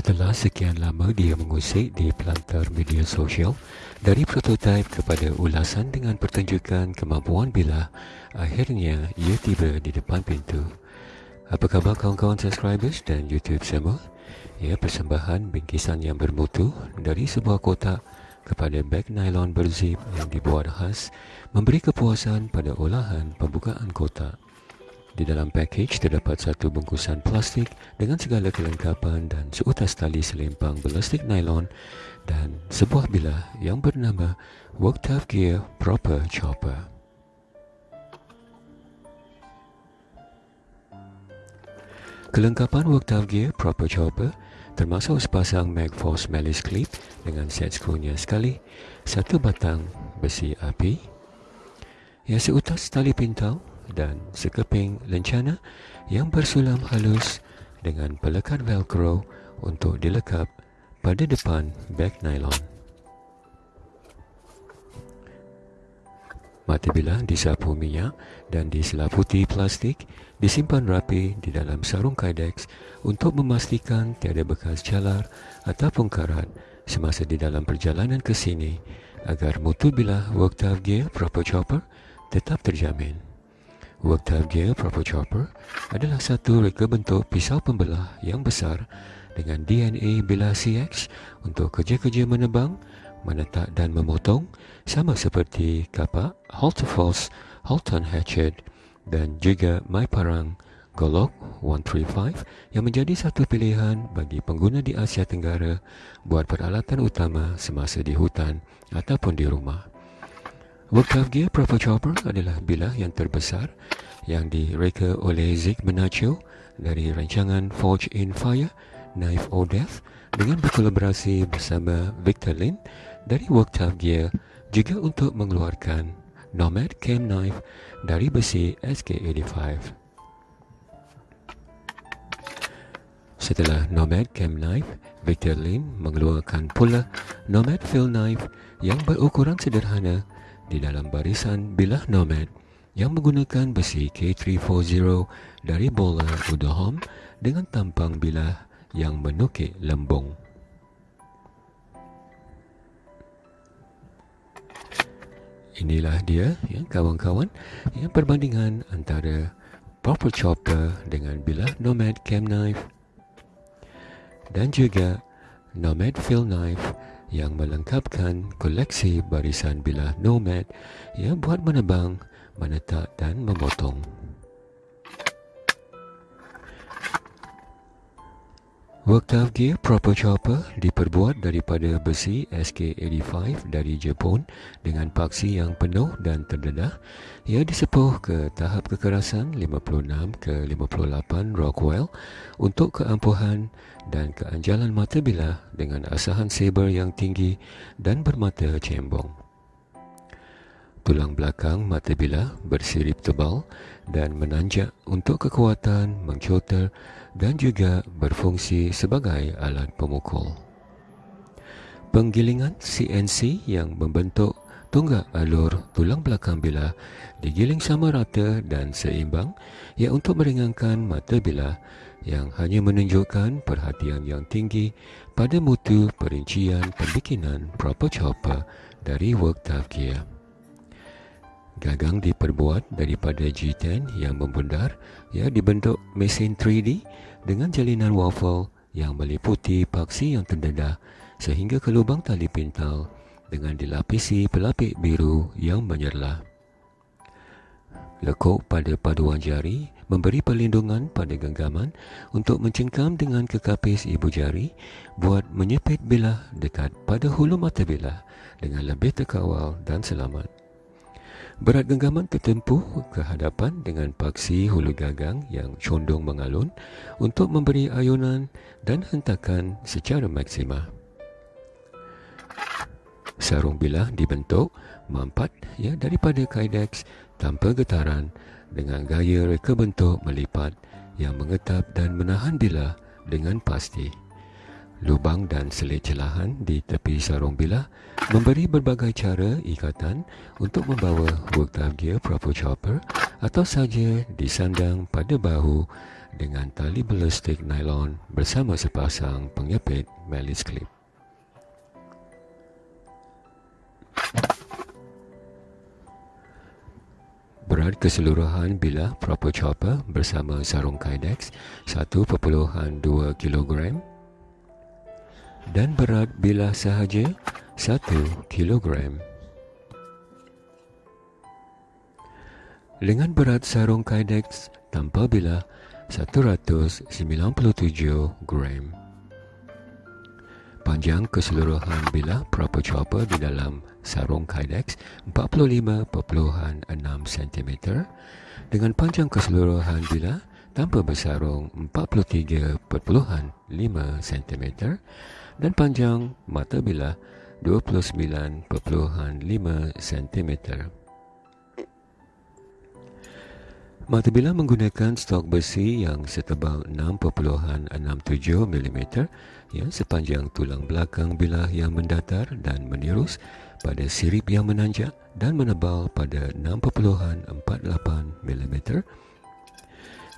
Setelah sekian lama dia mengusik di pelantar media sosial, dari prototipe kepada ulasan dengan pertunjukan kemampuan bilah, akhirnya ia tiba di depan pintu. Apa khabar kawan-kawan subscribers dan YouTube semua? Ia persembahan bingkisan yang bermutu dari sebuah kotak kepada beg nylon berzip yang dibuat khas memberi kepuasan pada olahan pembukaan kotak. Di dalam package terdapat satu bungkusan plastik dengan segala kelengkapan dan seutas tali selempang belastik nylon dan sebuah bilah yang bernama Work Tough Gear Proper Chopper. Kelengkapan Work Tough Gear Proper Chopper termasuk sepasang Magforce Malice Clip dengan set skrunya sekali, satu batang besi api, yang seutas tali pintau dan sekeping lencana yang bersulam halus dengan pelekat velcro untuk dilekap pada depan beg nylon. Mata bilah disapu minyak dan diselaputi plastik disimpan rapi di dalam sarung kydex untuk memastikan tiada bekas calar ataupun karat semasa di dalam perjalanan ke sini agar mutu bilah work gear proper chopper tetap terjamin. Worktop Gear Proper Chopper adalah satu reka bentuk pisau pembelah yang besar dengan DNA bilah CX untuk kerja-kerja menebang, menetak dan memotong sama seperti kapak Halter Force, Halton Hatchet dan juga My Parang Golok 135 yang menjadi satu pilihan bagi pengguna di Asia Tenggara buat peralatan utama semasa di hutan ataupun di rumah. Worktop Gear Proper Chopper adalah bilah yang terbesar yang direka oleh Zig Benacho dari rancangan Forge in Fire, Knife or Death dengan berkolaborasi bersama Victor Lin dari Worktop Gear juga untuk mengeluarkan Nomad Cam Knife dari besi SK85. Setelah Nomad Cam Knife, Victor Lin mengeluarkan pula Nomad Fill Knife yang berukuran sederhana di dalam barisan bilah nomad yang menggunakan besi K340 dari bola Udahom dengan tampang bilah yang menukik lembung. Inilah dia ya kawan-kawan yang perbandingan antara proper chopper dengan bilah nomad cam knife dan juga nomad fill knife yang melengkapkan koleksi barisan bilah nomad yang buat menebang, menetak dan memotong. Worktop Gear Proper Chopper diperbuat daripada besi SK85 dari Jepun dengan paksi yang penuh dan terdedah. Ia disepuh ke tahap kekerasan 56 ke 58 Rockwell untuk keampuhan dan keanjalan mata bilah dengan asahan saber yang tinggi dan bermata cembong. Tulang belakang mata bilah bersirip tebal dan menanjak untuk kekuatan mengcoter dan juga berfungsi sebagai alat pemukul. Penggilingan CNC yang membentuk tunggak alur tulang belakang bilah digiling sama rata dan seimbang ia untuk meringankan mata bilah yang hanya menunjukkan perhatian yang tinggi pada mutu perincian pembikinan proper chopper dari work gear. Gagang diperbuat daripada G10 yang membundar ya dibentuk mesin 3D dengan jalinan waffle yang meliputi paksi yang terdedah sehingga ke lubang tali pintal dengan dilapisi pelapik biru yang menyerlah. Lekuk pada paduan jari memberi perlindungan pada genggaman untuk mencengkam dengan kekapis ibu jari buat menyepit bilah dekat pada hulu mata bilah dengan lebih terkawal dan selamat. Berat genggaman tertempuh ke hadapan dengan paksi hulu gagang yang condong mengalun untuk memberi ayunan dan hentakan secara maksima. Sarung bilah dibentuk mampat ya daripada kydex tanpa getaran dengan gaya reka bentuk melipat yang mengetap dan menahan bilah dengan pasti. Lubang dan selit celahan di tepi sarung bilah memberi berbagai cara ikatan untuk membawa worktop gear proper chopper atau saja disandang pada bahu dengan tali ballistik nylon bersama sepasang pengepit melis clip. Berat keseluruhan bilah proper chopper bersama sarung kydex 1.2 kg dan berat bilah sahaja 1 kg. Dengan berat sarung kydex tanpa bilah 197 gram. Panjang keseluruhan bilah proper chopper di dalam sarung Kydex 45.6 cm dengan panjang keseluruhan bilah tanpa bersarung 43.5 cm dan panjang mata bilah 29.5 cm. Mata bilah menggunakan stok besi yang setebal 6.67 mm ya, sepanjang tulang belakang bilah yang mendatar dan menirus pada sirip yang menanjak dan menebal pada 6.48 mm.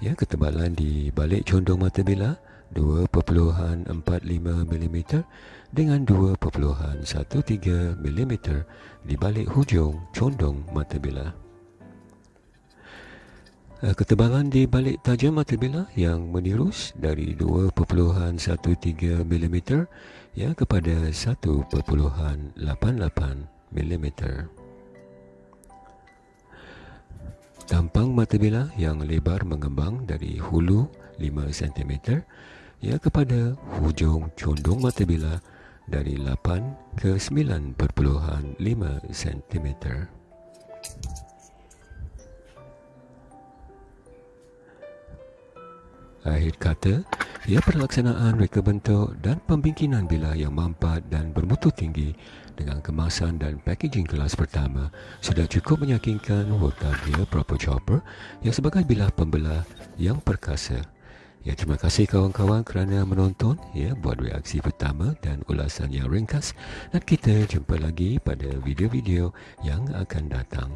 Ya, ketebalan di balik condong mata bilah 2.45 mm dengan 2.13 mm di balik hujung condong mata bilah. Eh, ketebalan di balik tajam mata bilah yang menirus dari 2.13 mm ya kepada 1.88 mm. Tampang mata bilah yang lebar mengembang dari hulu 5 cm ya kepada hujung condong mata bilah dari 8 ke 9.5 cm. Akhir kata, ia pelaksanaan reka bentuk dan pembingkinan bilah yang mampat dan bermutu tinggi dengan kemasan dan packaging kelas pertama sudah cukup meyakinkan Voltavia Proper Chopper yang sebagai bilah pembelah yang perkasa. Ya, terima kasih kawan-kawan kerana menonton ya buat reaksi pertama dan ulasan yang ringkas dan kita jumpa lagi pada video-video yang akan datang.